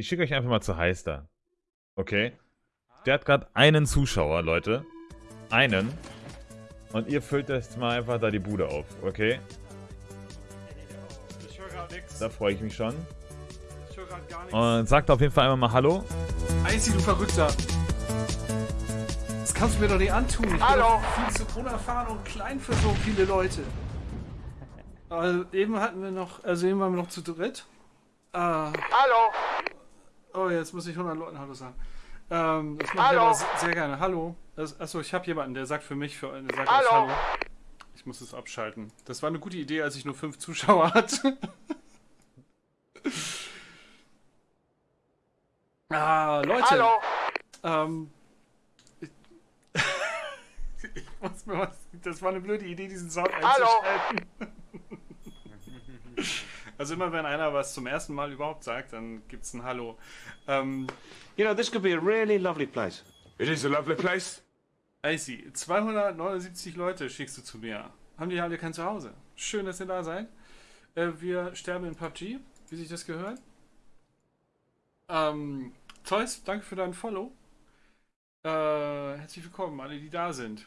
Ich schicke euch einfach mal zu Heister. Okay? Der hat gerade einen Zuschauer, Leute. Einen. Und ihr füllt jetzt mal einfach da die Bude auf, okay? Ich höre gerade nichts. Da freue ich mich schon. Ich höre gerade gar nichts. Und sagt auf jeden Fall einmal mal Hallo. Icy, du Verrückter. Das kannst du mir doch nicht antun. Ich Hallo. bin viel zu unerfahren und klein für so viele Leute. Also eben hatten wir noch, also eben waren wir noch zu dritt. Ah, Hallo. Oh, jetzt muss ich 100 Leuten Hallo sagen. Ähm, das mache ich aber se- sehr gerne. Hallo. Das, achso, ich habe jemanden, der sagt für mich, für, der sagt Hallo. Hallo. Ich muss es abschalten. Das war eine gute Idee, als ich nur fünf Zuschauer hatte. ah, Leute. Hallo. Ähm, ich, ich muss mir was. Das war eine blöde Idee, diesen Sound Hallo. Also immer wenn einer was zum ersten Mal überhaupt sagt, dann gibt's ein Hallo. Ähm, You know, this could be a really lovely place. It is a lovely place. Icy, 279 Leute schickst du zu mir. Haben die alle kein Zuhause? Schön, dass ihr da seid. Äh, wir sterben in PUBG, wie sich das gehört. Ähm, Zeus, danke für deinen Follow. Äh, herzlich willkommen, alle, die da sind.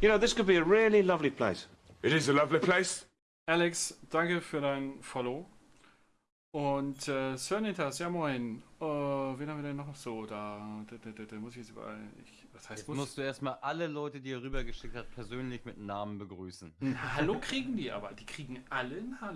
You know, this could be a really lovely place. It is a lovely place. Alex, danke für dein Follow. Und äh, Sir Nitas, ja moin. Äh, wen haben wir denn noch so da? Da, da, da, da muss ich jetzt überall. Ich, was heißt Jetzt muss? musst du erstmal alle Leute, die er rübergeschickt hat, persönlich mit Namen begrüßen. Ein Hallo kriegen die aber. Die kriegen alle ein Hallo.